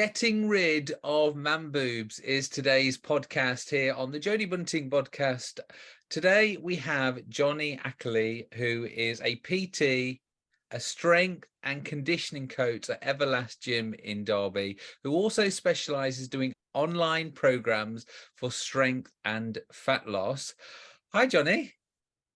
Getting rid of man boobs is today's podcast here on the Jodie Bunting podcast. Today we have Johnny Ackley, who is a PT, a strength and conditioning coach at Everlast Gym in Derby, who also specializes doing online programs for strength and fat loss. Hi, Johnny.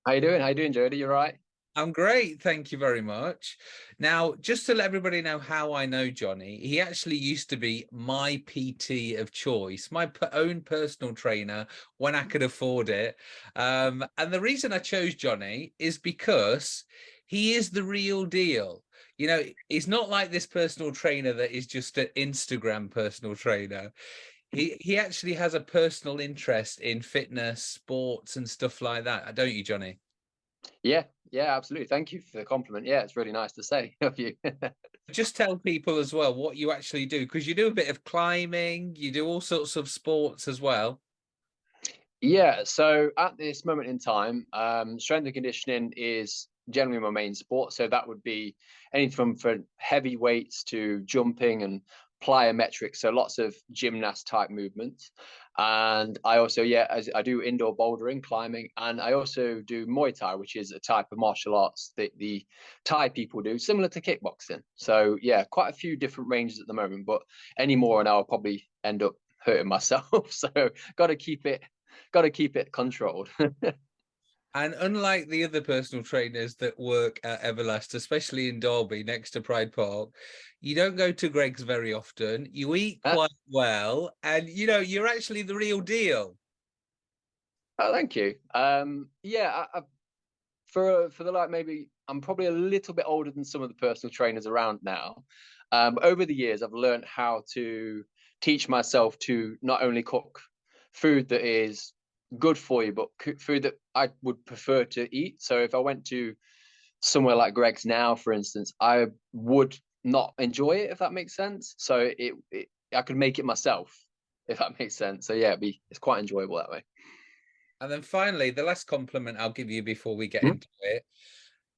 How you doing? How you doing, Jodie? You are right? I'm great, thank you very much. Now, just to let everybody know how I know Johnny, he actually used to be my PT of choice, my own personal trainer when I could afford it. Um, and the reason I chose Johnny is because he is the real deal. You know, he's not like this personal trainer that is just an Instagram personal trainer. He, he actually has a personal interest in fitness, sports and stuff like that, don't you, Johnny? Yeah, yeah, absolutely. Thank you for the compliment. Yeah, it's really nice to say of you. Just tell people as well what you actually do, because you do a bit of climbing, you do all sorts of sports as well. Yeah, so at this moment in time, um, strength and conditioning is generally my main sport. So that would be anything from for heavy weights to jumping and plyometrics, so lots of gymnast type movements. And I also, yeah, as I do indoor bouldering, climbing, and I also do Muay Thai, which is a type of martial arts that the Thai people do, similar to kickboxing. So yeah, quite a few different ranges at the moment, but any more and I'll probably end up hurting myself. so got to keep it, got to keep it controlled. And unlike the other personal trainers that work at Everlast, especially in Derby next to Pride Park, you don't go to Greggs very often. You eat uh quite well, and you know you're actually the real deal. Oh, thank you. Um, yeah, I, I, for for the like, maybe I'm probably a little bit older than some of the personal trainers around now. Um, over the years, I've learned how to teach myself to not only cook food that is good for you, but food that I would prefer to eat. So if I went to somewhere like Greggs now, for instance, I would not enjoy it, if that makes sense. So it, it I could make it myself, if that makes sense. So yeah, be, it's quite enjoyable that way. And then finally, the last compliment I'll give you before we get mm -hmm. into it.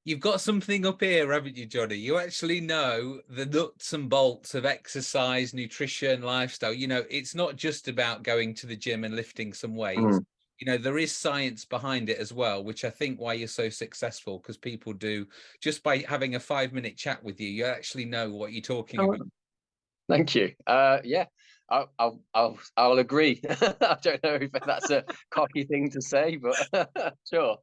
You've got something up here, haven't you, Johnny? You actually know the nuts and bolts of exercise, nutrition, lifestyle. You know, it's not just about going to the gym and lifting some weights. Mm -hmm you know there is science behind it as well which i think why you're so successful because people do just by having a five minute chat with you you actually know what you're talking oh, about thank you uh yeah I'll, I'll I'll I'll agree. I don't know if that's a cocky thing to say, but sure.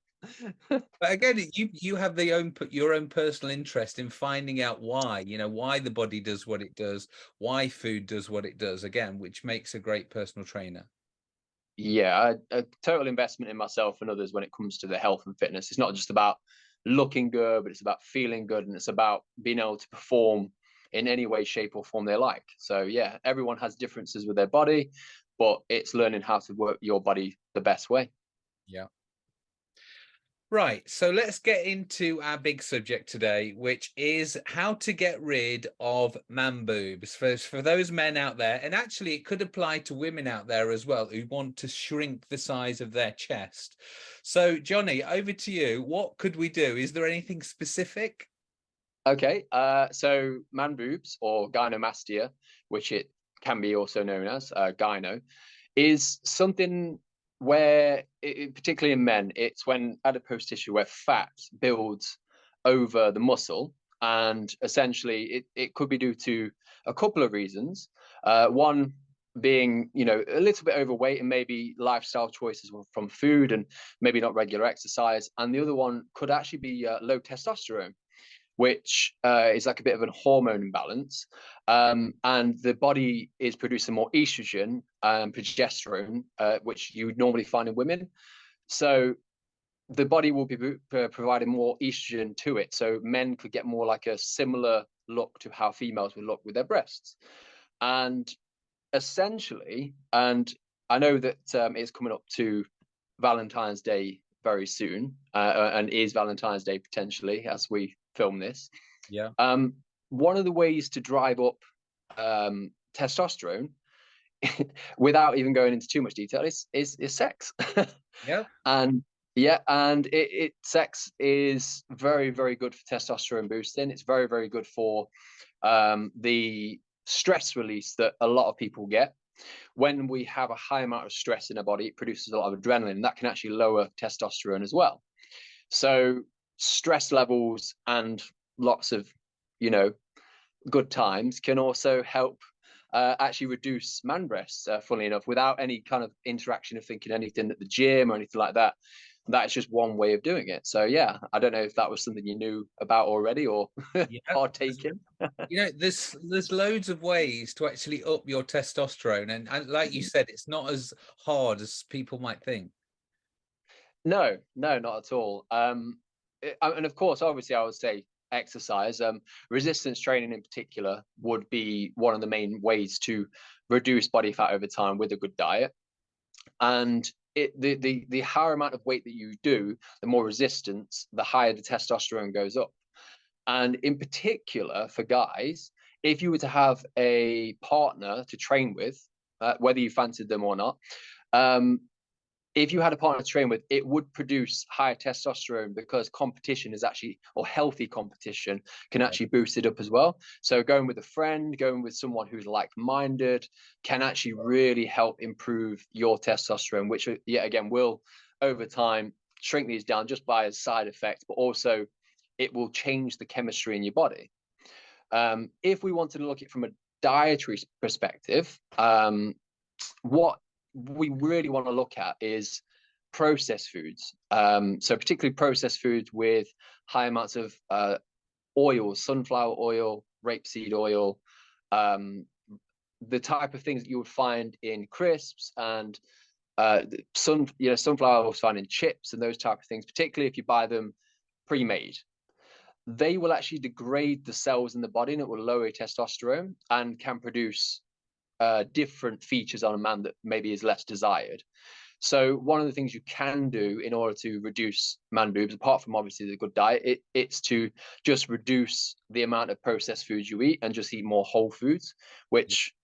but again, you you have the own put your own personal interest in finding out why, you know, why the body does what it does, why food does what it does. Again, which makes a great personal trainer yeah a, a, total investment in myself and others when it comes to the health and fitness. It's not just about looking good but it's about feeling good and it's about being able to perform in any way shape or form they like. So yeah everyone has differences with their body but it's learning how to work your body the best way. Yeah Right, so let's get into our big subject today, which is how to get rid of man boobs for, for those men out there. And actually, it could apply to women out there as well who want to shrink the size of their chest. So, Johnny, over to you. What could we do? Is there anything specific? Okay, uh, so man boobs or gynomastia, which it can be also known as uh, gyno, is something where it, particularly in men it's when adipose tissue where fat builds over the muscle. And essentially it, it could be due to a couple of reasons. Uh, one being you know a little bit overweight and maybe lifestyle choices from food and maybe not regular exercise. And the other one could actually be uh, low testosterone which uh, is like a bit of a hormone imbalance. Um, and the body is producing more estrogen and progesterone, uh, which you would normally find in women. So the body will be providing more estrogen to it. So men could get more like a similar look to how females would look with their breasts. And essentially, and I know that um, it's coming up to Valentine's Day very soon, uh, and is Valentine's Day potentially as we film this. Yeah. Um, one of the ways to drive up um, testosterone without even going into too much detail is is, is sex. yeah. And yeah, and it, it sex is very very good for testosterone boosting. It's very very good for um, the stress release that a lot of people get when we have a high amount of stress in our body it produces a lot of adrenaline that can actually lower testosterone as well so stress levels and lots of you know good times can also help uh, actually reduce man breasts uh, funnily enough without any kind of interaction of thinking anything at the gym or anything like that that's just one way of doing it. So yeah, I don't know if that was something you knew about already or yeah. partaken. you know, there's there's loads of ways to actually up your testosterone, and, and like you mm-hmm. said, it's not as hard as people might think. No, no, not at all. Um, and of course, obviously, I would say exercise. Um, resistance training in particular would be one of the main ways to reduce body fat over time with a good diet. And it, the, the, the higher amount of weight that you do, the more resistance, the higher the testosterone goes up. And in particular for guys, if you were to have a partner to train with, uh, whether you fancied them or not, um, if you had a partner to train with, it would produce higher testosterone because competition is actually, or healthy competition can actually boost it up as well. So going with a friend, going with someone who's like-minded can actually really help improve your testosterone, which uh, yet again will over time shrink these down just by a side effect, but also it will change the chemistry in your body. Um, if we wanted to look at it from a dietary perspective, um, what we really want to look at is processed foods. Um, so particularly processed foods with high amounts of uh, oil, sunflower oil, rapeseed oil, um, the type of things that you would find in crisps and uh, sun, you know, sunflower oil found in chips and those type of things, particularly if you buy them pre-made. They will actually degrade the cells in the body and it will lower testosterone and can produce uh, different features on a man that maybe is less desired. So one of the things you can do in order to reduce man boobs, apart from obviously the good diet, it, it's to just reduce the amount of processed foods you eat and just eat more whole foods, which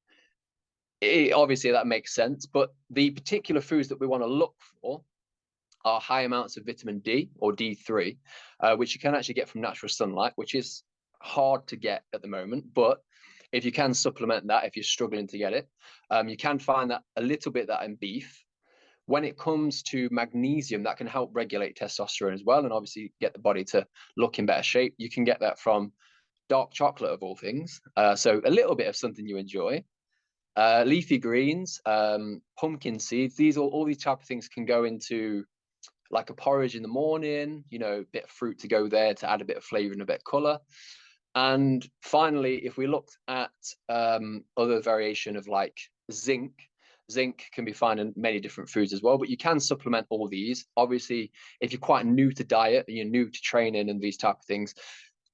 it, obviously that makes sense. But the particular foods that we want to look for are high amounts of vitamin D or D3, uh, which you can actually get from natural sunlight, which is hard to get at the moment, but if you can supplement that, if you're struggling to get it, um, you can find that a little bit that in beef. When it comes to magnesium, that can help regulate testosterone as well, and obviously get the body to look in better shape. You can get that from dark chocolate of all things. Uh, so a little bit of something you enjoy. Uh, leafy greens, um, pumpkin seeds, these all, all these type of things can go into like a porridge in the morning, you know, a bit of fruit to go there to add a bit of flavor and a bit of color. And finally, if we looked at um, other variation of like zinc, zinc can be found in many different foods as well, but you can supplement all these. Obviously, if you're quite new to diet and you're new to training and these type of things,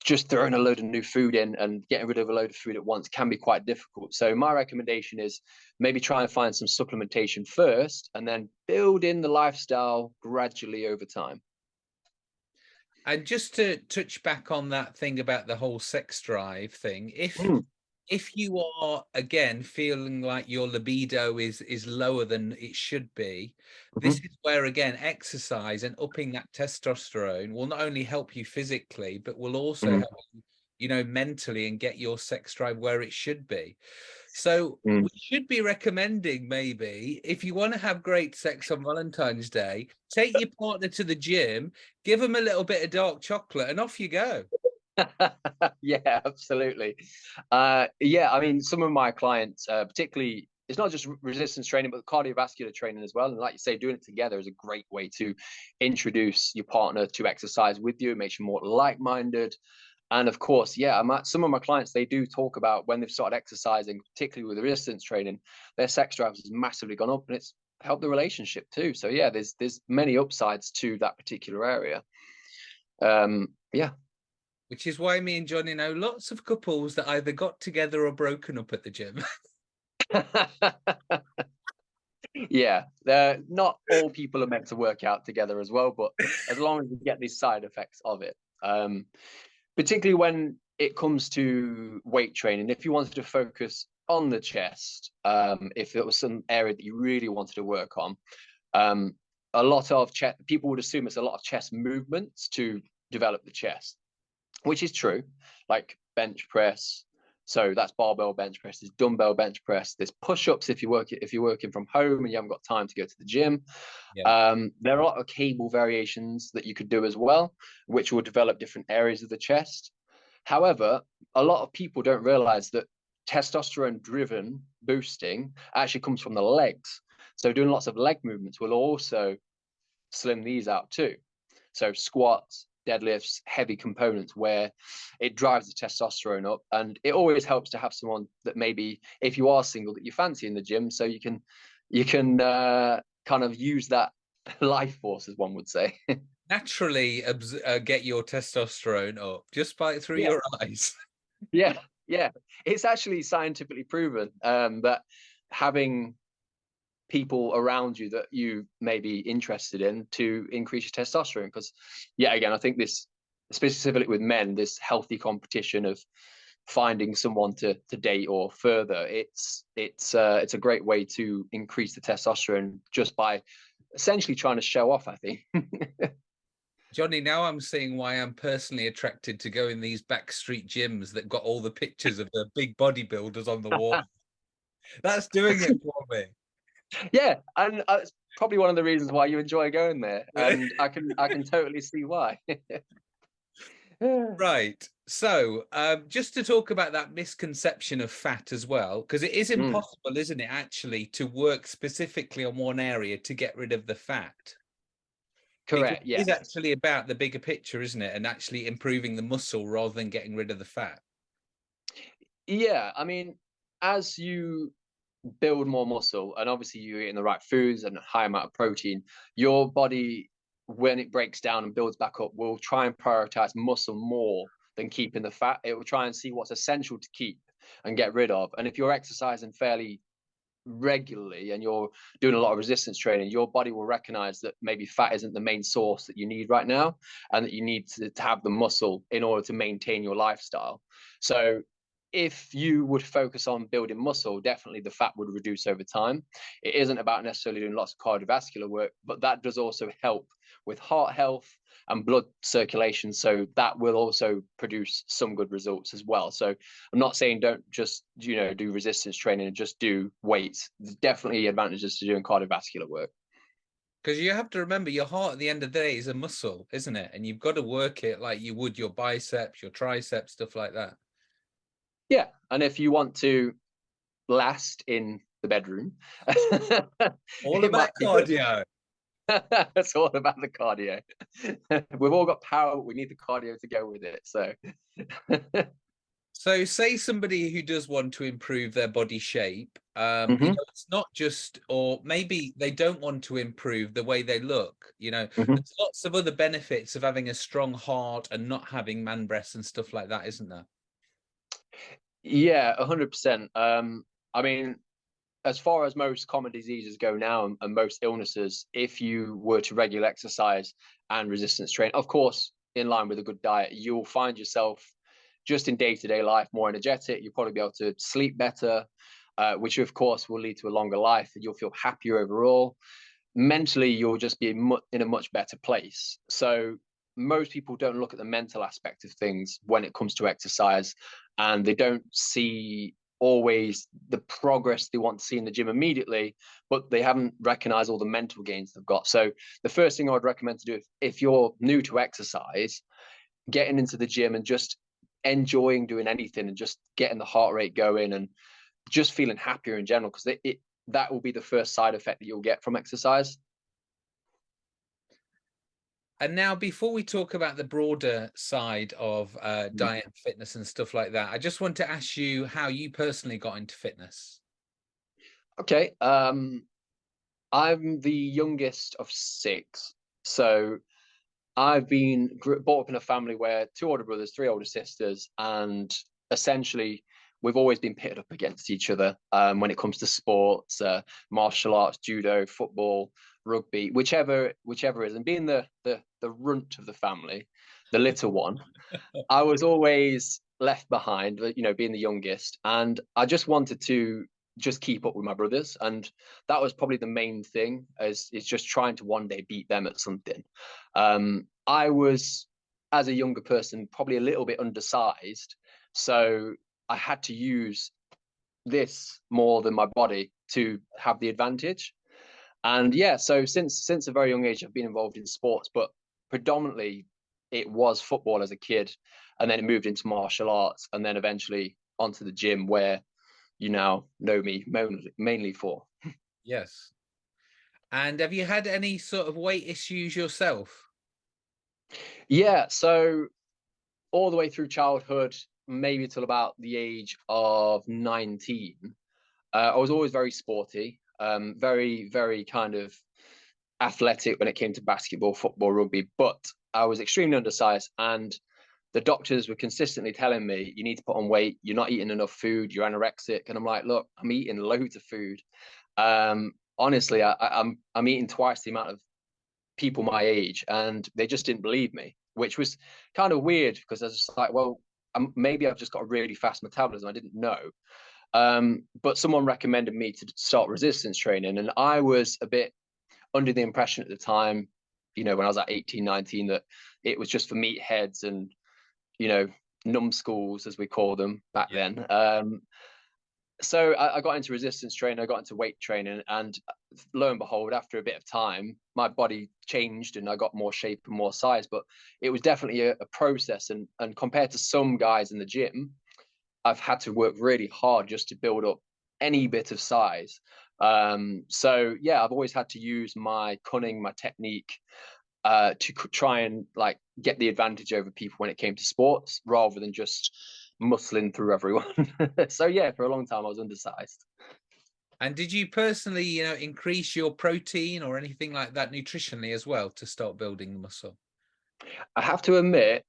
just throwing a load of new food in and getting rid of a load of food at once can be quite difficult. So my recommendation is maybe try and find some supplementation first and then build in the lifestyle gradually over time. And just to touch back on that thing about the whole sex drive thing, if mm. if you are again feeling like your libido is is lower than it should be, mm -hmm. this is where again exercise and upping that testosterone will not only help you physically, but will also mm. help you, you know, mentally and get your sex drive where it should be. So mm. we should be recommending maybe if you want to have great sex on Valentine's Day, take your partner to the gym, give them a little bit of dark chocolate and off you go. yeah, absolutely. Uh, yeah, I mean, some of my clients, uh, particularly, it's not just resistance training, but cardiovascular training as well. And like you say, doing it together is a great way to introduce your partner to exercise with you, makes you more like-minded. And of course, yeah, I'm at, some of my clients, they do talk about when they've started exercising, particularly with the resistance training, their sex drive has massively gone up and it's helped the relationship too. So yeah, there's there's many upsides to that particular area. Um, yeah. Which is why me and Johnny know lots of couples that either got together or broken up at the gym. yeah, not all people are meant to work out together as well, but as long as you get these side effects of it. Um, particularly when it comes to weight training, if you wanted to focus on the chest, um, if it was some area that you really wanted to work on, um, a lot of chest, people would assume it's a lot of chest movements to develop the chest, which is true, like bench press, So that's barbell bench press, there's dumbbell bench press, there's push-ups if you work if you're working from home and you haven't got time to go to the gym. Yeah. Um, there are a lot of cable variations that you could do as well, which will develop different areas of the chest. However, a lot of people don't realize that testosterone driven boosting actually comes from the legs. So doing lots of leg movements will also slim these out too. So squats, deadlifts, heavy components where it drives the testosterone up. And it always helps to have someone that maybe if you are single that you fancy in the gym, so you can you can uh, kind of use that life force, as one would say. Naturally, uh, get your testosterone up just by through yeah. your eyes. yeah, yeah, it's actually scientifically proven um, that having people around you that you may be interested in to increase your testosterone? Because yeah again i think this specifically with men this healthy competition of finding someone to to date or further it's it's uh, it's a great way to increase the testosterone just by essentially trying to show off i think. Johnny, now I'm seeing why I'm personally attracted to go in these backstreet gyms that got all the pictures of the big bodybuilders on the wall. That's doing it for me yeah, and uh, it's probably one of the reasons why you enjoy going there, and I can I can totally see why. right. So, um, just to talk about that misconception of fat as well, because it is hmm. impossible, mm. isn't it, actually, to work specifically on one area to get rid of the fat. Correct. Yeah. It's actually about the bigger picture, isn't it? And actually improving the muscle rather than getting rid of the fat. Yeah. I mean, as you build more muscle and obviously you're eating the right foods and a high amount of protein your body when it breaks down and builds back up will try and prioritize muscle more than keeping the fat. It will try and see what's essential to keep and get rid of. And if you're exercising fairly regularly and you're doing a lot of resistance training your body will recognize that maybe fat isn't the main source that you need right now and that you need to, to have the muscle in order to maintain your lifestyle. So if you would focus on building muscle, definitely the fat would reduce over time. It isn't about necessarily doing lots of cardiovascular work, but that does also help with heart health and blood circulation. So that will also produce some good results as well. So I'm not saying don't just, you know, do resistance training and just do weights. There's definitely advantages to doing cardiovascular work. Because you have to remember your heart at the end of the day is a muscle, isn't it? And you've got to work it like you would your biceps, your triceps, stuff like that. Yeah, and if you want to last in the bedroom, all about cardio. it's all about the cardio. We've all got power, we need the cardio to go with it. So So say somebody who does want to improve their body shape, um, mm -hmm. you know, it's not just, or maybe they don't want to improve the way they look, you know, mm -hmm. there's lots of other benefits of having a strong heart and not having man breasts and stuff like that, isn't there? Yeah, hundred percent. Um, I mean, as far as most common diseases go now and, most illnesses, if you were to regular exercise and resistance train, of course, in line with a good diet, you'll find yourself just in day-to-day life more energetic. You'll probably be able to sleep better, uh, which of course will lead to a longer life and you'll feel happier overall. Mentally, you'll just be in a much better place. So most people don't look at the mental aspect of things when it comes to exercise and they don't see always the progress they want to see in the gym immediately but they haven't recognized all the mental gains they've got. So the first thing i would recommend to do if, if you're new to exercise getting into the gym and just enjoying doing anything and just getting the heart rate going and just feeling happier in general because it, it that will be the first side effect that you'll get from exercise and now, before we talk about the broader side of uh, mm. diet and fitness and stuff like that, I just want to ask you how you personally got into fitness. Okay. Um, I'm the youngest of six. So I've been brought up in a family where two older brothers, three older sisters, and essentially we've always been pitted up against each other um, when it comes to sports, uh, martial arts, judo, football, rugby, whichever whichever is, and being the the the runt of the family, the little one, I was always left behind. You know, being the youngest, and I just wanted to just keep up with my brothers, and that was probably the main thing. Is is just trying to one day beat them at something. Um, I was, as a younger person, probably a little bit undersized, so I had to use this more than my body to have the advantage. And yeah, so since since a very young age, I've been involved in sports, but predominantly it was football as a kid, and then it moved into martial arts, and then eventually onto the gym where you now know me mainly, for. Yes. And have you had any sort of weight issues yourself? Yeah, so all the way through childhood, maybe till about the age of 19, uh, I was always very sporty, um, very, very kind of athletic when it came to basketball, football, rugby, but I was extremely undersized and the doctors were consistently telling me you need to put on weight. You're not eating enough food. You're anorexic. And i'm like look i'm eating loads of food. Um, honestly I, i'm i'm eating twice the amount of people my age and they just didn't believe me which was kind of weird because i was just like well I'm, maybe i've just got a really fast metabolism. I didn't know um, but someone recommended me to start resistance training and i was a bit under the impression at the time you know when i was at 18 19 that it was just for meatheads and you know numbskulls as we call them back yeah. then um, so I, I, got into resistance training i got into weight training and lo and behold after a bit of time my body changed and i got more shape and more size but it was definitely a, a process and and compared to some guys in the gym i've had to work really hard just to build up any bit of size um, so yeah i've always had to use my cunning my technique uh, to try and like get the advantage over people when it came to sports rather than just muscling through everyone. so yeah, for a long time I was undersized. And did you personally, you know, increase your protein or anything like that nutritionally as well to start building muscle? I have to admit,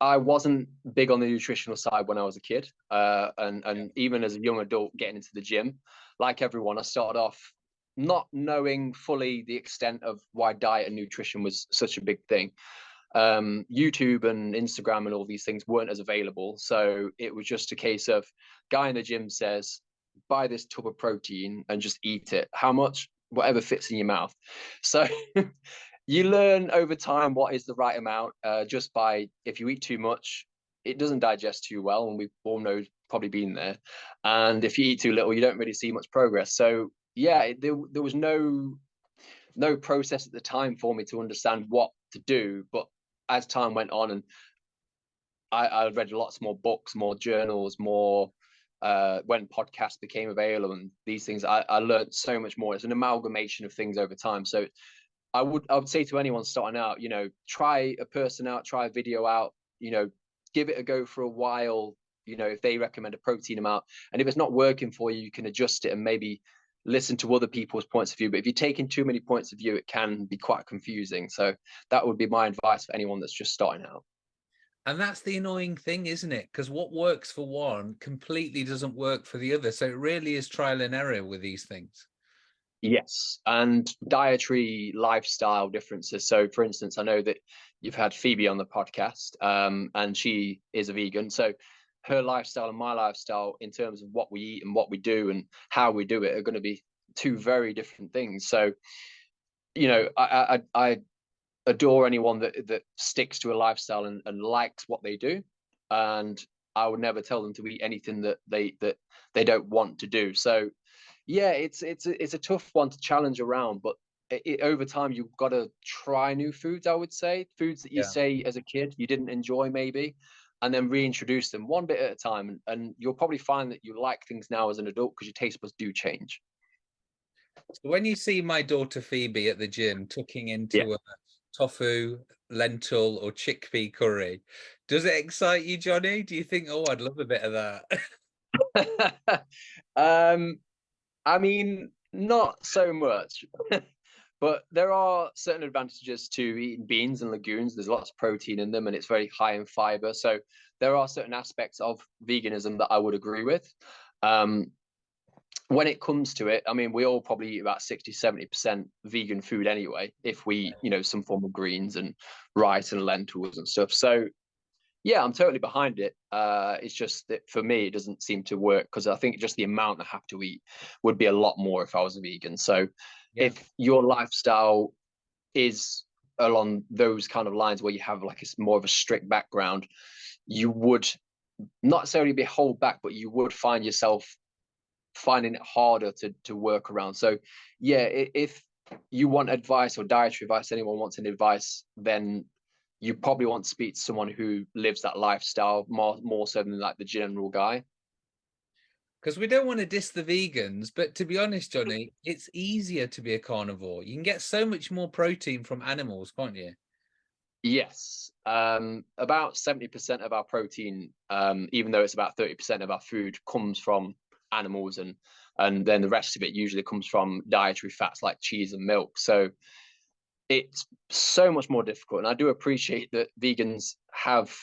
I wasn't big on the nutritional side when I was a kid, uh, and and even as a young adult getting into the gym, like everyone, I started off not knowing fully the extent of why diet and nutrition was such a big thing. Um, YouTube and Instagram and all these things weren't as available. So it was just a case of guy in the gym says, buy this tub of protein and just eat it. How much? Whatever fits in your mouth. So you learn over time what is the right amount uh, just by if you eat too much, it doesn't digest too well. And we've all know probably been there. And if you eat too little, you don't really see much progress. So yeah, there there was no no process at the time for me to understand what to do. But as time went on, and I, I read lots more books, more journals, more uh, when podcasts became available and these things, I, I learned so much more. It's an amalgamation of things over time. So I would I would say to anyone starting out, you know, try a person out, try a video out, you know, give it a go for a while. You know, if they recommend a protein amount, and if it's not working for you, you can adjust it and maybe listen to other people's points of view. But if you're taking too many points of view, it can be quite confusing. So that would be my advice for anyone that's just starting out. And that's the annoying thing, isn't it? Because what works for one completely doesn't work for the other. So it really is trial and error with these things. Yes, and dietary lifestyle differences. So, for instance, I know that you've had Phoebe on the podcast, um, and she is a vegan. So, her lifestyle and my lifestyle in terms of what we eat and what we do and how we do it are going to be two very different things so you know i i, I adore anyone that that sticks to a lifestyle and, and likes what they do and i would never tell them to eat anything that they that they don't want to do so yeah it's it's a, it's a tough one to challenge around but it, it, over time you've got to try new foods i would say foods that you yeah. say as a kid you didn't enjoy maybe and then reintroduce them one bit at a time. And, and you'll probably find that you like things now as an adult because your taste buds do change. So when you see my daughter Phoebe at the gym tucking into yeah. a tofu, lentil, or chickpea curry, does it excite you, Johnny? Do you think, oh, I'd love a bit of that? um, I mean, not so much. But there are certain advantages to eating beans and legumes. There's lots of protein in them and it's very high in fiber. So there are certain aspects of veganism that I would agree with. Um, when it comes to it, I mean, we all probably eat about 60, 70% vegan food anyway, if we, you know, some form of greens and rice and lentils and stuff. So yeah, I'm totally behind it. Uh, it's just that for me, it doesn't seem to work because I think just the amount I have to eat would be a lot more if I was a vegan. So yeah. if your lifestyle is along those kind of lines where you have like it's more of a strict background, you would not necessarily be hold back, but you would find yourself finding it harder to to work around. So yeah, if you want advice or dietary advice, anyone wants any advice, then you probably want to speak to someone who lives that lifestyle more more so than like the general guy. Because we don't want to diss the vegans, but to be honest, Johnny, it's easier to be a carnivore. You can get so much more protein from animals, can't you? Yes, um, about 70% of our protein, um, even though it's about 30% of our food, comes from animals, and and then the rest of it usually comes from dietary fats like cheese and milk. So it's so much more difficult, and I do appreciate that vegans have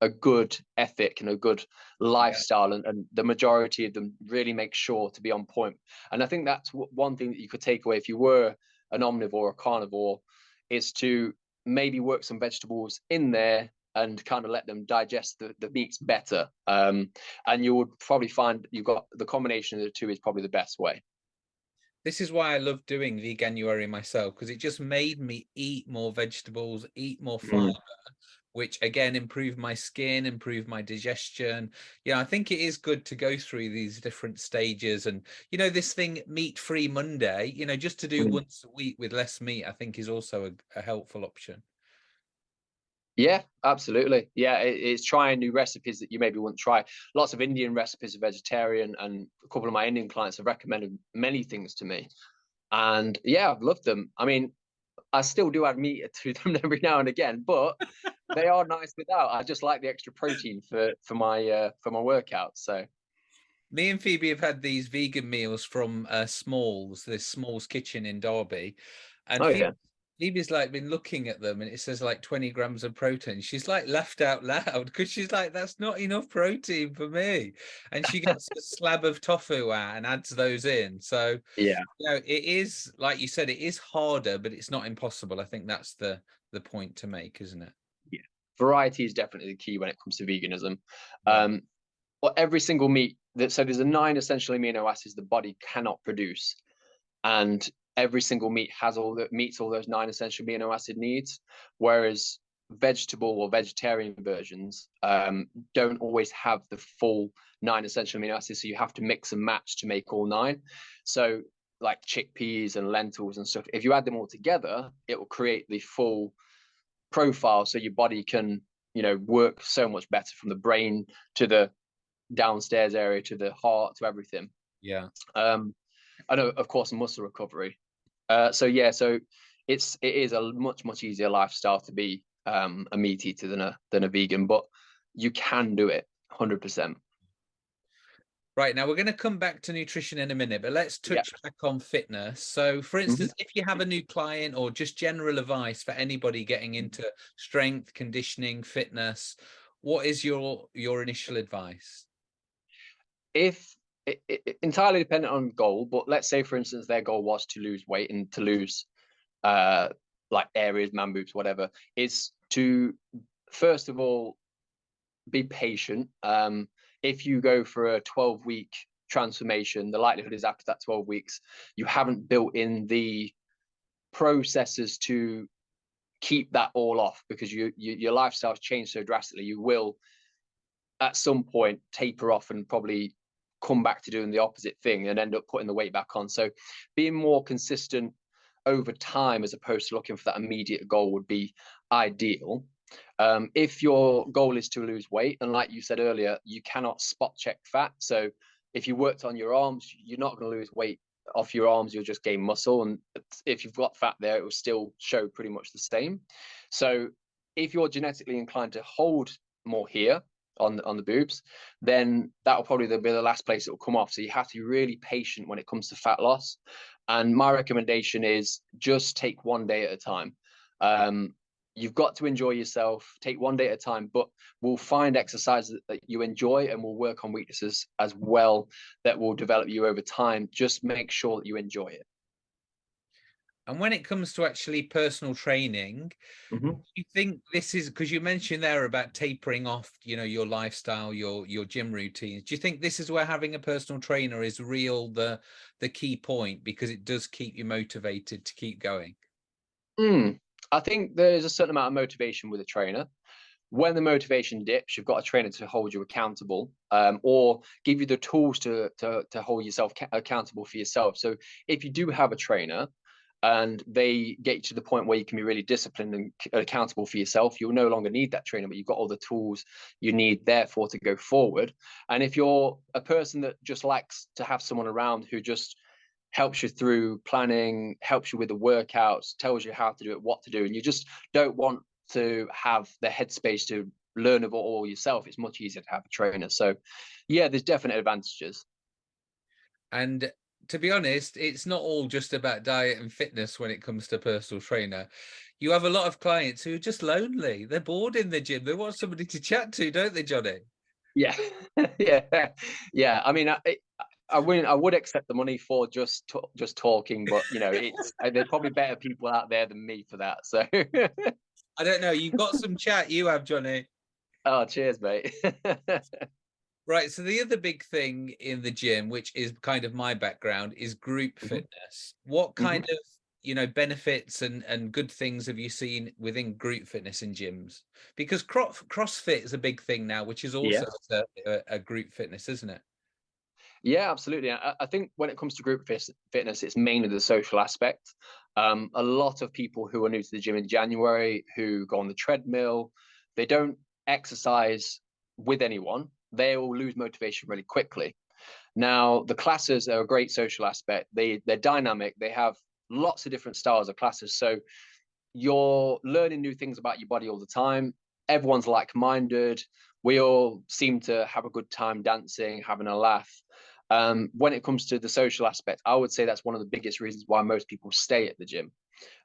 a good ethic and a good lifestyle, and, and the majority of them really make sure to be on point. And I think that's one thing that you could take away if you were an omnivore or carnivore, is to maybe work some vegetables in there and kind of let them digest the, the meats better. Um, and you would probably find you've got the combination of the two is probably the best way. This is why I love doing veganuary myself because it just made me eat more vegetables, eat more fiber, mm. which again improve my skin, improve my digestion. Yeah, I think it is good to go through these different stages. And you know, this thing meat free Monday, you know, just to do mm. once a week with less meat, I think is also a, a helpful option. Yeah, absolutely. Yeah, it, it's trying new recipes that you maybe wouldn't try. Lots of Indian recipes are vegetarian, and a couple of my Indian clients have recommended many things to me. And yeah, I've loved them. I mean, I still do add meat to them every now and again, but they are nice without. I just like the extra protein for for my uh, for my workouts. So me and Phoebe have had these vegan meals from uh, Smalls, this Smalls Kitchen in Derby, and oh, Phoebe, yeah. Phoebe's like been looking at them and it says like 20 grams of protein. She's like laughed out loud because she's like, that's not enough protein for me. And she gets a slab of tofu out and adds those in. So yeah, you know, it is like you said, it is harder, but it's not impossible. I think that's the the point to make, isn't it? Yeah. Variety is definitely the key when it comes to veganism. Um, well, every single meat that so there's a nine essential amino acids the body cannot produce. And every single meat has all that meets all those nine essential amino acid needs, whereas vegetable or vegetarian versions um, don't always have the full nine essential amino acids. So you have to mix and match to make all nine. So like chickpeas and lentils and stuff, if you add them all together, it will create the full profile so your body can, you know, work so much better from the brain to the downstairs area to the heart to everything. Yeah. Um, I know, of course, muscle recovery. Uh, so yeah, so it's it is a much much easier lifestyle to be um, a meat eater than a than a vegan, but you can do it hundred percent. Right now, we're going to come back to nutrition in a minute, but let's touch yeah. back on fitness. So, for mm-hmm. instance, mm -hmm. if you have a new client or just general advice for anybody getting into strength, conditioning, fitness, what is your your initial advice? If it, it, entirely dependent on goal, but let's say, for instance, their goal was to lose weight and to lose uh, like areas, man boobs, whatever, is to first of all be patient. Um, if you go for a 12 week transformation, the likelihood is after that 12 weeks, you haven't built in the processes to keep that all off because you, you your lifestyle's changed so drastically. You will at some point taper off and probably come back to doing the opposite thing and end up putting the weight back on. So being more consistent over time as opposed to looking for that immediate goal would be ideal. Um, if your goal is to lose weight, and like you said earlier, you cannot spot check fat. So if you worked on your arms, you're not going to lose weight off your arms, you'll just gain muscle. And if you've got fat there, it will still show pretty much the same. So if you're genetically inclined to hold more here, on on the boobs, then that'll probably be the last place it will come off. So you have to be really patient when it comes to fat loss. And my recommendation is just take one day at a time. Um, you've got to enjoy yourself. Take one day at a time, but we'll find exercises that you enjoy and we'll work on weaknesses as well that will develop you over time. Just make sure that you enjoy it. And when it comes to actually personal training, mm -hmm. you think this is because you mentioned there about tapering off, you know, your lifestyle, your your gym routines. Do you think this is where having a personal trainer is real the the key point because it does keep you motivated to keep going? Mm, I think there's a certain amount of motivation with a trainer. when the motivation dips, you've got a trainer to hold you accountable um, or give you the tools to, to, to hold yourself accountable for yourself. So if you do have a trainer and they get you to the point where you can be really disciplined and accountable for yourself, you'll no longer need that trainer, but you've got all the tools you need therefore to go forward. And if you're a person that just likes to have someone around who just helps you through planning, helps you with the workouts, tells you how to do it, what to do, and you just don't want to have the headspace to learn it all yourself, it's much easier to have a trainer. So, yeah, there's definite advantages. And to be honest, it's not all just about diet and fitness when it comes to personal trainer. You have a lot of clients who are just lonely. They're bored in the gym. They want somebody to chat to, don't they, Johnny? Yeah, yeah, yeah. I mean, I, I wouldn't. I would accept the money for just just talking, but you know, it's there's probably better people out there than me for that. So I don't know. You've got some chat. You have, Johnny. Oh, cheers, mate. Right. So the other big thing in the gym, which is kind of my background, is group mm -hmm. fitness. What mm-hmm. kind mm -hmm. of you know benefits and and good things have you seen within group fitness in gyms? Because cross CrossFit is a big thing now, which is also yeah. a, a group fitness, isn't it? Yeah, absolutely. I, I, think when it comes to group fitness, it's mainly the social aspect. Um, a lot of people who are new to the gym in January, who go on the treadmill, they don't exercise with anyone. They will lose motivation really quickly. Now, the classes are a great social aspect. They they're dynamic. They have lots of different styles of classes. So you're learning new things about your body all the time. Everyone's like-minded. We all seem to have a good time dancing, having a laugh. Um, when it comes to the social aspect, I would say that's one of the biggest reasons why most people stay at the gym.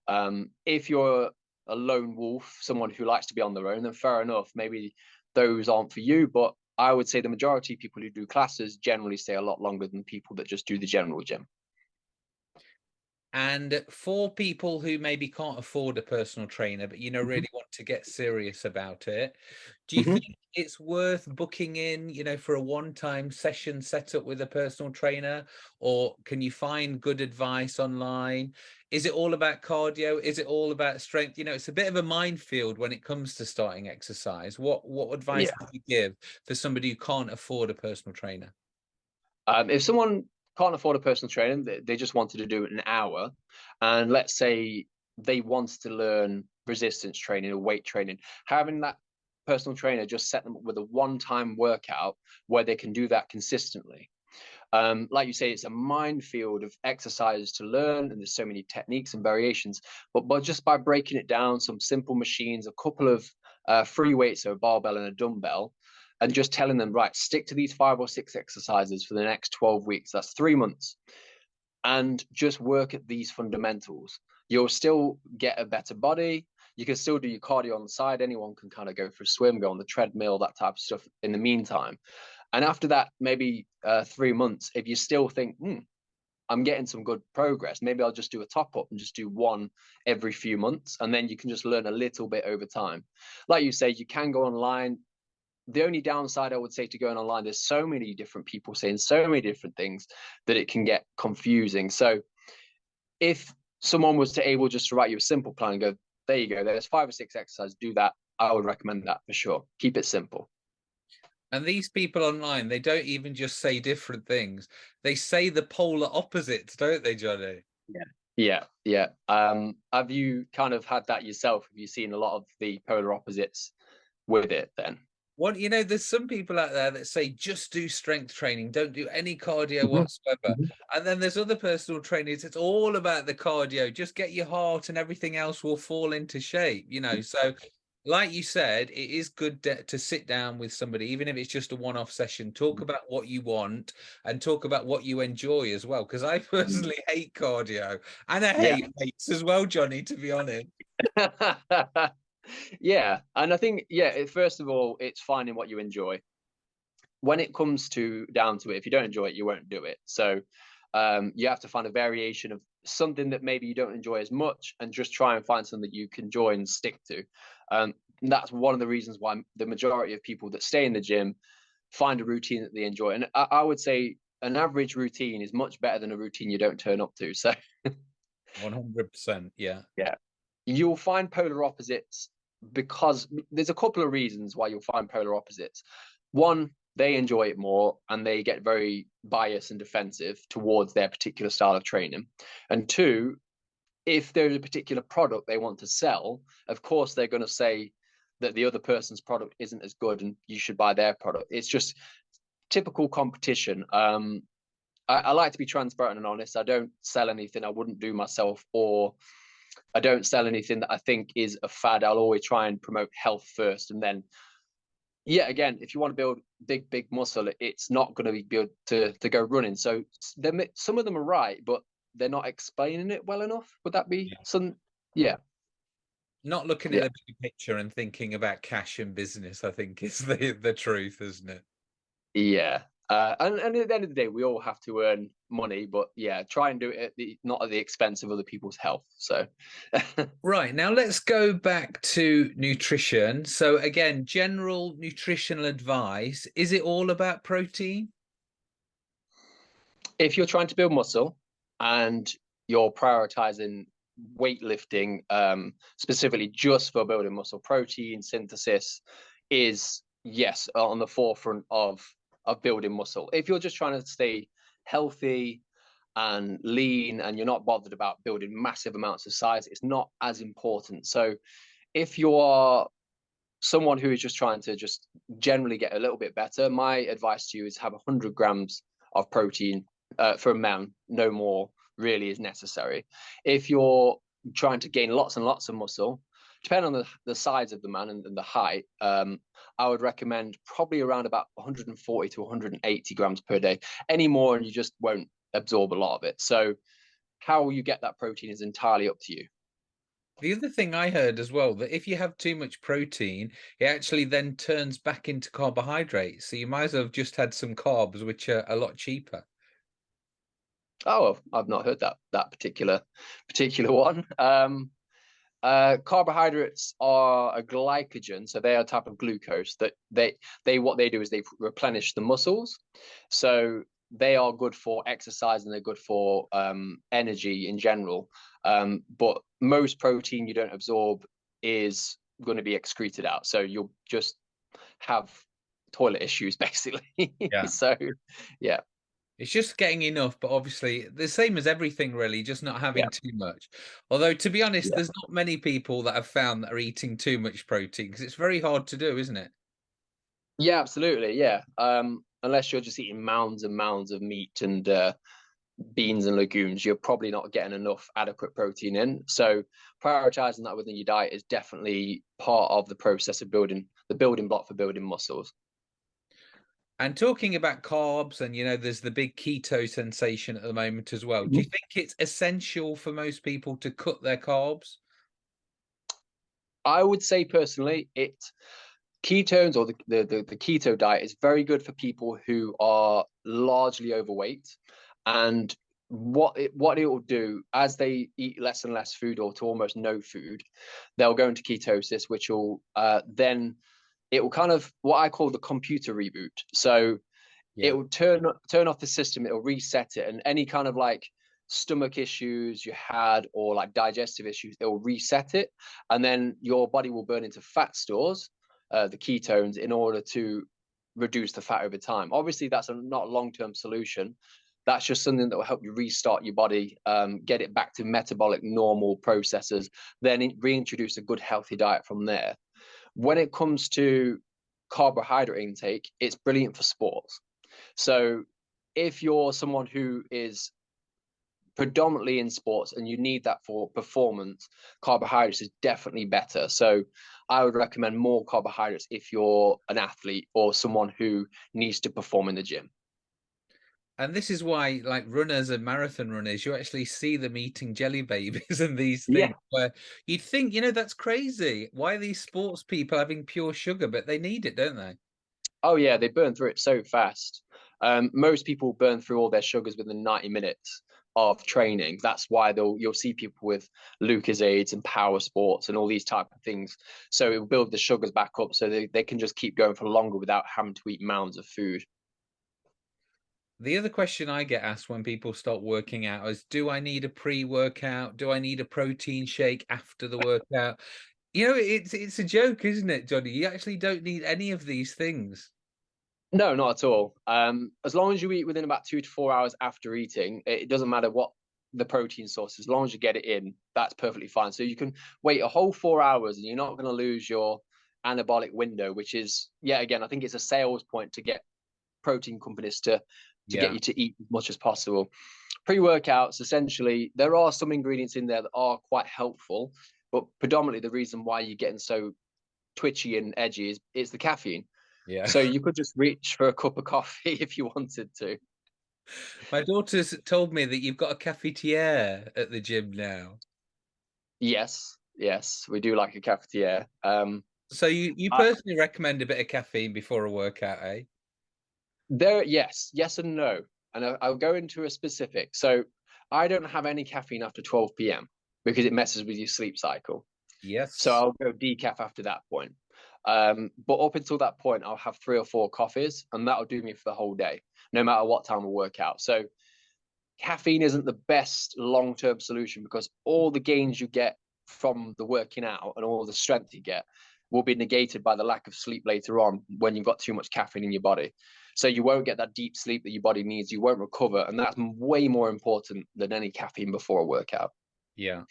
Um, if you're a lone wolf, someone who likes to be on their own, then fair enough. Maybe those aren't for you, but I would say the majority of people who do classes generally stay a lot longer than people that just do the general gym. And for people who maybe can't afford a personal trainer, but you know, mm-hmm. really want to get serious about it, do you mm -hmm. think it's worth booking in, you know, for a one-time session set up with a personal trainer? Or can you find good advice online? Is it all about cardio? Is it all about strength? You know, it's a bit of a minefield when it comes to starting exercise. What what advice yeah. would you give for somebody who can't afford a personal trainer? Um, if someone can't afford a personal trainer, they, just wanted to do an hour. And let's say they wanted to learn resistance training or weight training, having that personal trainer just set them up with a one-time workout where they can do that consistently. Um, like you say, it's a minefield of exercises to learn, and there's so many techniques and variations. But, but just by breaking it down, some simple machines, a couple of uh, free weights, so a barbell and a dumbbell, and just telling them, right, stick to these five or six exercises for the next 12 weeks. That's three months. And just work at these fundamentals. You'll still get a better body. You can still do your cardio on the side. Anyone can kind of go for a swim, go on the treadmill, that type of stuff in the meantime. And after that, maybe uh, three months, if you still think, hmm, I'm getting some good progress, maybe I'll just do a top up and just do one every few months. And then you can just learn a little bit over time. Like you say, you can go online the only downside I would say to going online, there's so many different people saying so many different things that it can get confusing. So if someone was to able just to write you a simple plan and go, there you go, there's five or six exercises, do that. I would recommend that for sure. Keep it simple. And these people online, they don't even just say different things. They say the polar opposites, don't they, Johnny? Yeah. Yeah, yeah. Um, have you kind of had that yourself? Have you seen a lot of the polar opposites with it then? What you know, there's some people out there that say just do strength training, don't do any cardio mm-hmm. whatsoever. Mm-hmm. And then there's other personal trainers, it's all about the cardio, just get your heart and everything else will fall into shape, you know. So like you said, it is good to sit down with somebody, even if it's just a one-off session, talk mm-hmm. about what you want and talk about what you enjoy as well. Because I personally hate cardio and I hate yeah. weights as well, Johnny, to be honest. yeah and i think yeah first of all it's finding what you enjoy. When it comes to down to it if you don't enjoy it you won't do it. So um, you have to find a variation of something that maybe you don't enjoy as much and just try and find something that you can enjoy and stick to. Um, that's one of the reasons why the majority of people that stay in the gym find a routine that they enjoy. And I, I would say an average routine is much better than a routine you don't turn up to so. 100% yeah. Yeah. You'll find polar opposites because there's a couple of reasons why you'll find polar opposites. One, they enjoy it more and they get very biased and defensive towards their particular style of training. And two, if there's a particular product they want to sell, of course they're going to say that the other person's product isn't as good and you should buy their product. It's just typical competition. Um, I, I like to be transparent and honest. I don't sell anything I wouldn't do myself or I don't sell anything that I think is a fad. I'll always try and promote health first and then yeah, again, if you want to build big, big muscle, it's not going to be good to to go running. So some of them are right, but they're not explaining it well enough. Would that be yeah. some? Yeah. Not looking yeah. at the big picture and thinking about cash and business, I think is the the truth, isn't it? Yeah, uh, and, and at the end of the day, we all have to earn money, but yeah, try and do it at the, not at the expense of other people's health. So, right now, let's go back to nutrition. So, again, general nutritional advice is it all about protein? If you're trying to build muscle and you're prioritizing weightlifting um, specifically just for building muscle, protein synthesis is yes on the forefront of of building muscle. If you're just trying to stay healthy and lean and you're not bothered about building massive amounts of size, it's not as important. So if you are someone who is just trying to just generally get a little bit better, my advice to you is have 100 grams of protein uh, for a man, no more really is necessary. If you're trying to gain lots and lots of muscle, depending on the, the size of the man and, and the height, um, I would recommend probably around about 140 to 180 grams per day. Any more, and you just won't absorb a lot of it. So, how you get that protein is entirely up to you. The other thing I heard as well that if you have too much protein, it actually then turns back into carbohydrates. So you might as well have just had some carbs, which are a lot cheaper. Oh, I've not heard that that particular particular one. Um, uh, carbohydrates are a glycogen, so they are a type of glucose that they they what they do is they replenish the muscles. So they are good for exercise and they're good for um, energy in general. Um, but most protein you don't absorb is going to be excreted out, so you'll just have toilet issues basically. Yeah. so yeah. It's just getting enough, but obviously the same as everything really, just not having yeah. too much. Although to be honest, yeah. there's not many people that have found that are eating too much protein because it's very hard to do, isn't it? Yeah, absolutely. Yeah. Um, unless you're just eating mounds and mounds of meat and uh, beans and legumes, you're probably not getting enough adequate protein in. So prioritizing that within your diet is definitely part of the process of building the building block for building muscles. And talking about carbs, and you know, there's the big keto sensation at the moment as well. Do you mm-hmm. think it's essential for most people to cut their carbs? I would say personally, it ketones or the, the, the, the keto diet is very good for people who are largely overweight. And what it what it will do as they eat less and less food or to almost no food, they'll go into ketosis, which will uh, then it will kind of what I call the computer reboot. So yeah. it will turn turn off the system, it'll reset it, and any kind of like stomach issues you had or like digestive issues, it will reset it, and then your body will burn into fat stores, uh, the ketones, in order to reduce the fat over time. Obviously, that's a not a long term solution. That's just something that will help you restart your body, um, get it back to metabolic normal processes, then reintroduce a good healthy diet from there when it comes to carbohydrate intake, it's brilliant for sports. So if you're someone who is predominantly in sports and you need that for performance, carbohydrates is definitely better. So I would recommend more carbohydrates if you're an athlete or someone who needs to perform in the gym and this is why like runners and marathon runners you actually see them eating jelly babies and these things yeah. where you'd think you know that's crazy. Why are these sports people having pure sugar? But they need it don't they? Oh yeah they burn through it so fast. Um, most people burn through all their sugars within 90 minutes of training. That's why they'll you'll see people with Lucozades and power sports and all these type of things. So it will build the sugars back up so they, they can just keep going for longer without having to eat mounds of food the other question I get asked when people start working out is do I need a pre workout? Do I need a protein shake after the workout? You know, it's it's a joke, isn't it, Johnny? You actually don't need any of these things. No, not at all. Um, as long as you eat within about two to four hours after eating, it doesn't matter what the protein source, as long as you get it in, that's perfectly fine. So you can wait a whole four hours and you're not going to lose your anabolic window, which is, yeah, again, I think it's a sales point to get protein companies to to yeah. get you to eat as much as possible. Pre-workouts, essentially, there are some ingredients in there that are quite helpful, but predominantly the reason why you're getting so twitchy and edgy is, is the caffeine. Yeah. So you could just reach for a cup of coffee if you wanted to. My daughter's told me that you've got a cafetiere at the gym now. Yes, yes, we do like a cafetiere. Um, so you you personally I, recommend a bit of caffeine before a workout, eh? There, yes, yes and no, and I, I'll go into a specific. So I don't have any caffeine after 12 p.m. because it messes with your sleep cycle. Yes. So I'll go decaf after that point. Um, but up until that point, I'll have three or four coffees, and that'll do me for the whole day, no matter what time I work out. So caffeine isn't the best long-term solution because all the gains you get from the working out and all the strength you get will be negated by the lack of sleep later on when you've got too much caffeine in your body. So you won't get that deep sleep that your body needs. You won't recover, and that's way more important than any caffeine before a workout. Yeah.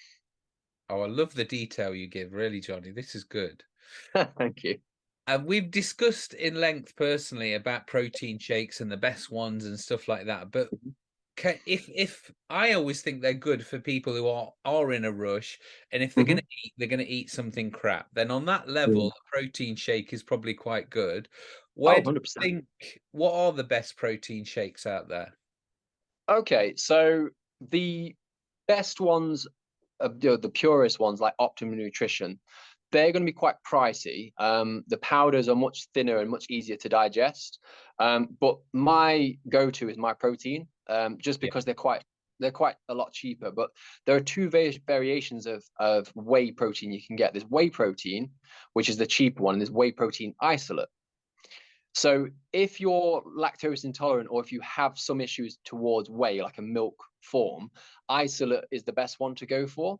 Oh, I love the detail you give, really, Johnny. This is good. Thank you. And we've discussed in length personally about protein shakes and the best ones and stuff like that. But mm-hmm. if if I always think they're good for people who are are in a rush, and if they're mm-hmm. going to eat, they're going to eat something crap. Then on that level, mm. a protein shake is probably quite good. Where oh, do you think? What are the best protein shakes out there? Okay, so the best ones, uh, the, the purest ones, like Optimum Nutrition, they're going to be quite pricey. Um, the powders are much thinner and much easier to digest. Um, but my go-to is Myprotein, um, just because yeah. they're quite they're quite a lot cheaper. But there are two variations of of whey protein you can get. There's whey protein, which is the cheaper one, and there's whey protein isolate. So if you're lactose intolerant or if you have some issues towards whey, like a milk form, isolate is the best one to go for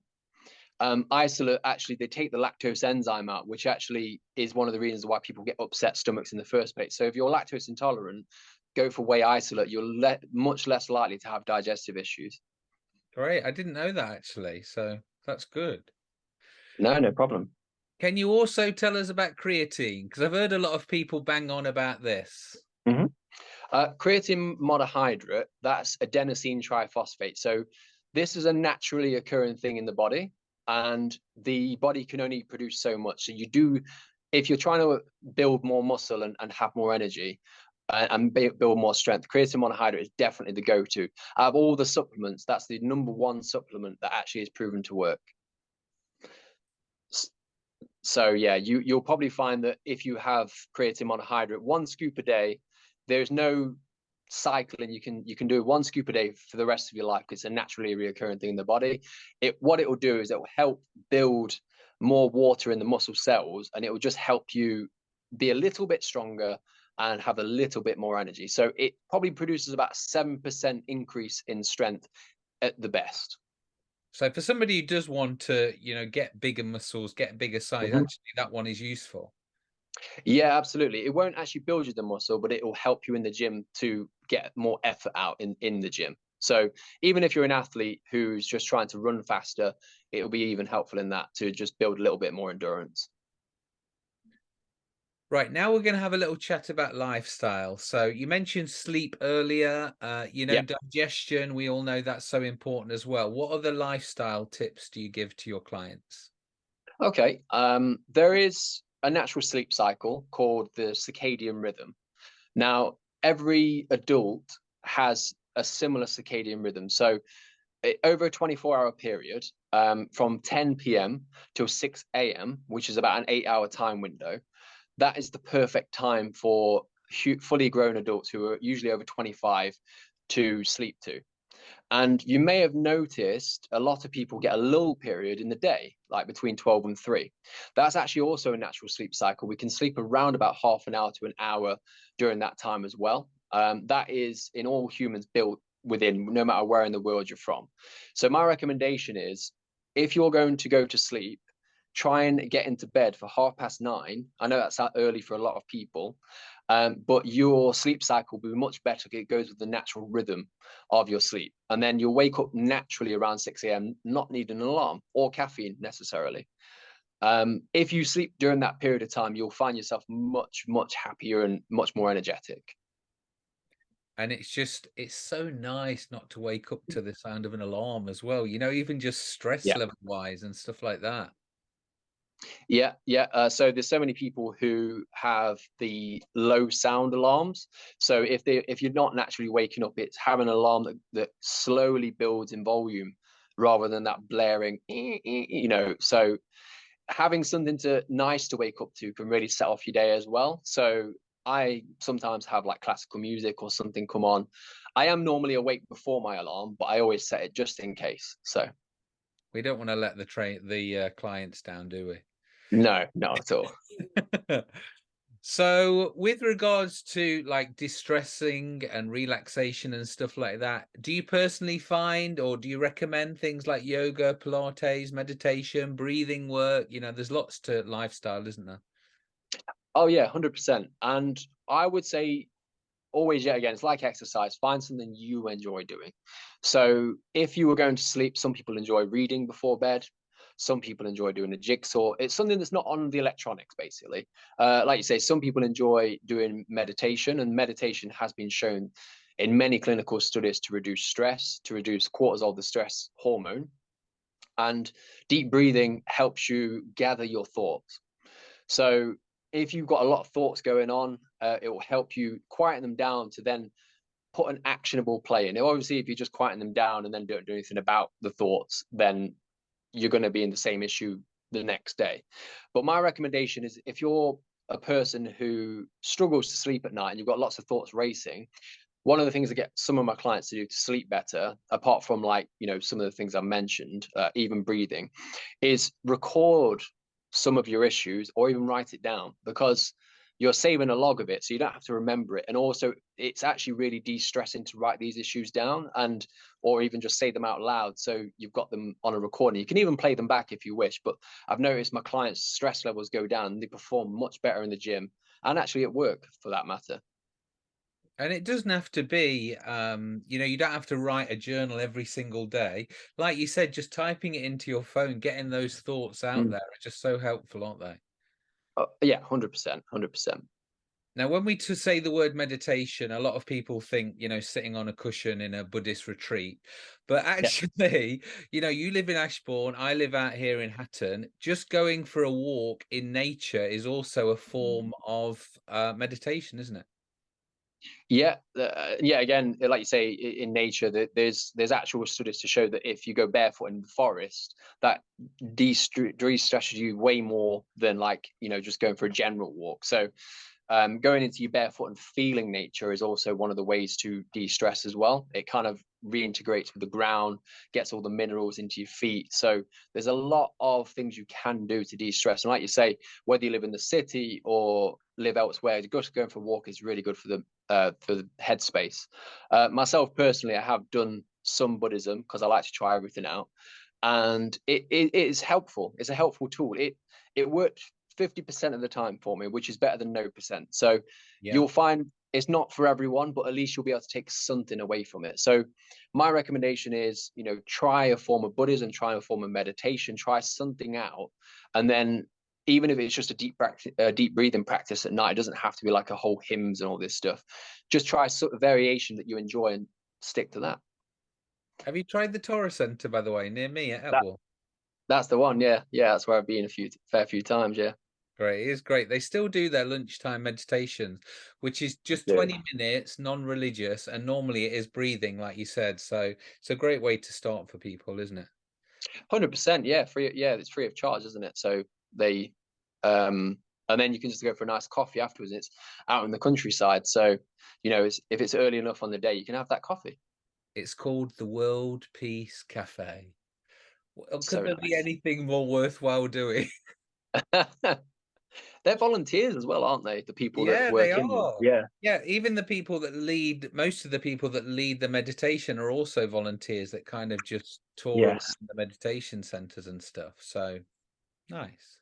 um, isolate actually they take the lactose enzyme out, which actually is one of the reasons why people get upset stomachs in the first place. So if you're lactose intolerant, go for whey isolate. You're le much less likely to have digestive issues. Great, I didn't know that actually, so that's good. No, no problem. Can you also tell us about creatine? Because I've heard a lot of people bang on about this. Mm -hmm. uh, creatine monohydrate, that's adenosine triphosphate. So this is a naturally occurring thing in the body and the body can only produce so much. So you do, if you're trying to build more muscle and, and have more energy uh, and build more strength, creatine monohydrate is definitely the go-to. Out of all the supplements, that's the number one supplement that actually is proven to work. So yeah, you you'll probably find that if you have creatine monohydrate, one scoop a day, there's no cycling you can you can do one scoop a day for the rest of your life because it's a naturally reoccurring thing in the body. It what it will do is it will help build more water in the muscle cells and it will just help you be a little bit stronger and have a little bit more energy. So it probably produces about 7% increase in strength at the best so for somebody who does want to you know get bigger muscles get bigger size mm -hmm. actually that one is useful yeah, absolutely. It won't actually build you the muscle, but it will help you in the gym to get more effort out in, in the gym. So even if you're an athlete who's just trying to run faster, it'll be even helpful in that to just build a little bit more endurance. Right, now we're going to have a little chat about lifestyle. So you mentioned sleep earlier, uh, you know, digestion, we all know that's so important as well. What other lifestyle tips do you give to your clients? Okay, um, there is a natural sleep cycle called the circadian rhythm. Now, every adult has a similar circadian rhythm. So, it, over a 24 hour period, um, from 10 p.m. till 6 a.m., which is about an eight hour time window, that is the perfect time for fully grown adults who are usually over 25 to sleep to. And you may have noticed a lot of people get a lull period in the day, like between 12 and 3. That's actually also a natural sleep cycle. We can sleep around about half an hour to an hour during that time as well. Um, that is in all humans built within, no matter where in the world you're from. So my recommendation is if you're going to go to sleep, try and get into bed for half past nine. I know that's early for a lot of people, um, but your sleep cycle will be much better. It goes with the natural rhythm of your sleep. And then you'll wake up naturally around 6 a.m., not needing an alarm or caffeine necessarily. Um, if you sleep during that period of time, you'll find yourself much, much happier and much more energetic. And it's just, it's so nice not to wake up to the sound of an alarm as well, you know, even just stress yeah. level wise and stuff like that. Yeah, yeah. Uh, so there's so many people who have the low sound alarms. So if they if you're not naturally waking up, it's having an alarm that, that slowly builds in volume rather than that blaring, you know. So having something to nice to wake up to can really set off your day as well. So I sometimes have like classical music or something come on. I am normally awake before my alarm, but I always set it just in case. So we don't want to let the train the uh, clients down, do we? No, not at all. so with regards to like distressing and relaxation and stuff like that, do you personally find or do you recommend things like yoga, Pilates, meditation, breathing work? You know, there's lots to lifestyle, isn't there? Oh yeah, 100%. And I would say always yet again it's like exercise find something you enjoy doing so if you were going to sleep some people enjoy reading before bed some people enjoy doing a jigsaw. It's something that's not on the electronics, basically. Uh, like you say, some people enjoy doing meditation, and meditation has been shown in many clinical studies to reduce stress, to reduce cortisol, the stress hormone. And deep breathing helps you gather your thoughts. So if you've got a lot of thoughts going on, uh, it will help you quieten them down to then put an actionable play in. Obviously, if you're just quieten them down and then don't do anything about the thoughts, then you're going to be in the same issue the next day. But my recommendation is if you're a person who struggles to sleep at night and you've got lots of thoughts racing, one of the things I get some of my clients to do to sleep better, apart from like, you know, some of the things I mentioned, uh, even breathing, is record some of your issues or even write it down because you're saving a log of it so you don't have to remember it. And also it's actually really de-stressing to write these issues down and or even just say them out loud so you've got them on a recording. You can even play them back if you wish but i've noticed my clients stress levels go down they perform much better in the gym and actually at work for that matter. And it doesn't have to be um you know you don't have to write a journal every single day. Like you said just typing it into your phone getting those thoughts out mm. there are just so helpful aren't they Oh, yeah, hundred percent, hundred percent. Now, when we to say the word meditation, a lot of people think, you know, sitting on a cushion in a Buddhist retreat. But actually, yeah. you know, you live in Ashbourne, I live out here in Hatton. Just going for a walk in nature is also a form mm. of uh, meditation, isn't it? Yeah, uh, yeah. Again, like you say, in nature, that there's there's actual studies to show that if you go barefoot in the forest, that de-stresses you way more than like you know just going for a general walk. So, um, going into your barefoot and feeling nature is also one of the ways to de-stress as well. It kind of reintegrates with the ground, gets all the minerals into your feet. So there's a lot of things you can do to de-stress. And like you say, whether you live in the city or live elsewhere, just going for a walk is really good for the uh, for the headspace. Uh, myself personally, I have done some Buddhism because I like to try everything out, and it, it, it is helpful. It's a helpful tool. It it worked 50% of the time for me, which is better than no percent. So yeah. you'll find it's not for everyone, but at least you'll be able to take something away from it. So my recommendation is, you know, try a form of Buddhism, try a form of meditation, try something out, and then even if it's just a deep practice, a uh, deep breathing practice at night, it doesn't have to be like a whole hymns and all this stuff. Just try a sort of variation that you enjoy and stick to that. Have you tried the Tara Center, by the way, near me at Etwall? That, that's the one, yeah, yeah. That's where I've been a few, fair few times, yeah. Great, it is great. They still do their lunchtime meditations, which is just yeah. 20 minutes, non-religious, and normally it is breathing, like you said. So it's a great way to start for people, isn't it? Hundred percent, yeah, free. Yeah, it's free of charge, isn't it? So they um and then you can just go for a nice coffee afterwards it's out in the countryside so you know it's, if it's early enough on the day you can have that coffee it's called the world peace cafe could so there nice. be anything more worthwhile doing they're volunteers as well aren't they the people yeah, that work they in are. yeah yeah even the people that lead most of the people that lead the meditation are also volunteers that kind of just tour yes. the meditation centers and stuff so Nice.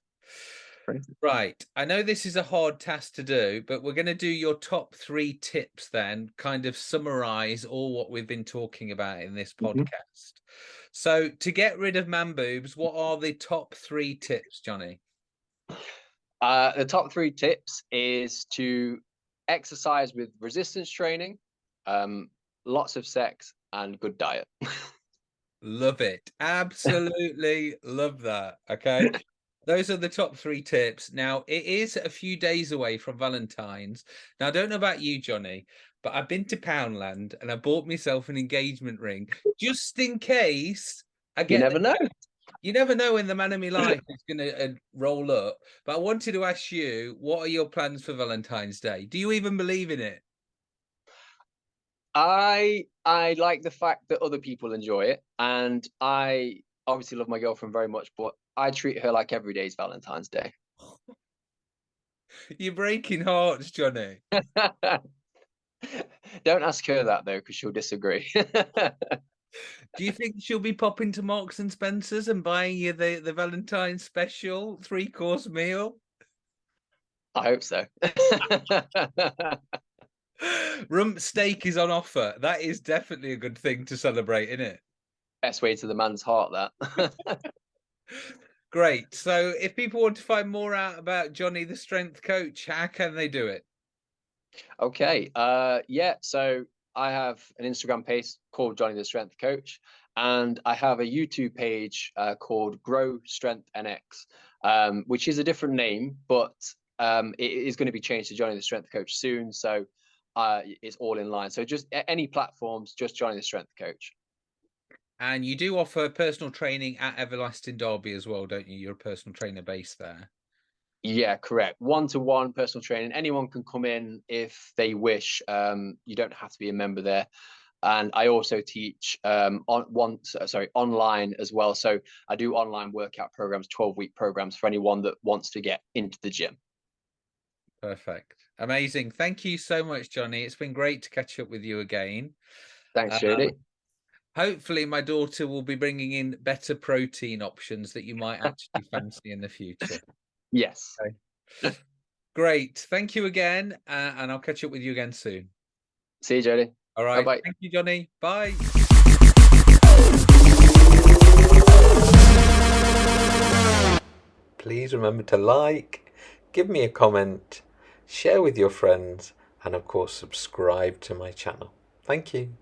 Right. I know this is a hard task to do, but we're going to do your top three tips then, kind of summarize all what we've been talking about in this Mhm. podcast. So, to get rid of man boobs, what are the top three tips, Johnny? Uh, the top three tips is to exercise with resistance training, um, lots of sex, and good diet. Love it. Absolutely love that. Okay. Those are the top three tips. Now, it is a few days away from Valentine's. Now, I don't know about you, Johnny, but I've been to Poundland and I bought myself an engagement ring just in case I you never know. You never know when the man of my life is going to uh, roll up. But I wanted to ask you, what are your plans for Valentine's Day? Do you even believe in it? I I like the fact that other people enjoy it, and I obviously love my girlfriend very much, but I treat her like every day is Valentine's Day. You're breaking hearts, Johnny. Don't ask her that though, because she'll disagree. Do you think she'll be popping to Marks and Spencers and buying you the, the Valentine's special three course meal? I hope so. Rump steak is on offer. That is definitely a good thing to celebrate, isn't it? Best way to the man's heart, that. Great. So, if people want to find more out about Johnny the strength coach, how can they do it? Okay. Uh, yeah. So I have an Instagram page called Johnny the Strength Coach, and I have a YouTube page uh, called Grow Strength NX, um, which is a different name, but um, it is going to be changed to Johnny the Strength Coach soon. So uh, it's all in line. So just any platforms, just Johnny the Strength Coach. And you do offer personal training at Everlast in Derby as well, don't you? You're a personal trainer based there. Yeah, correct. One to one personal training. Anyone can come in if they wish. Um, you don't have to be a member there. And I also teach um, on one, sorry, online as well. So I do online workout programs, 12 week programs for anyone that wants to get into the gym. Perfect. Amazing. Thank you so much, Johnny. It's been great to catch up with you again. Thanks, Um, Jody. Hopefully, my daughter will be bringing in better protein options that you might actually fancy in the future. Yes. Great. Thank you again. Uh, and I'll catch up with you again soon. See you, Jody. All right. Bye-bye. Thank you, Johnny. Bye. Please remember to like, give me a comment, share with your friends, and of course, subscribe to my channel. Thank you.